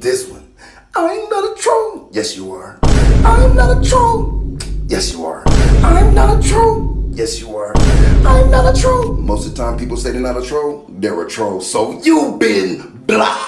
this one. I'm not a troll. Yes, you are. I'm not a troll. Yes, you are. I'm not a troll. Yes, you are. I'm not a troll. Most of the time people say they're not a troll, they're a troll. So you've been blocked.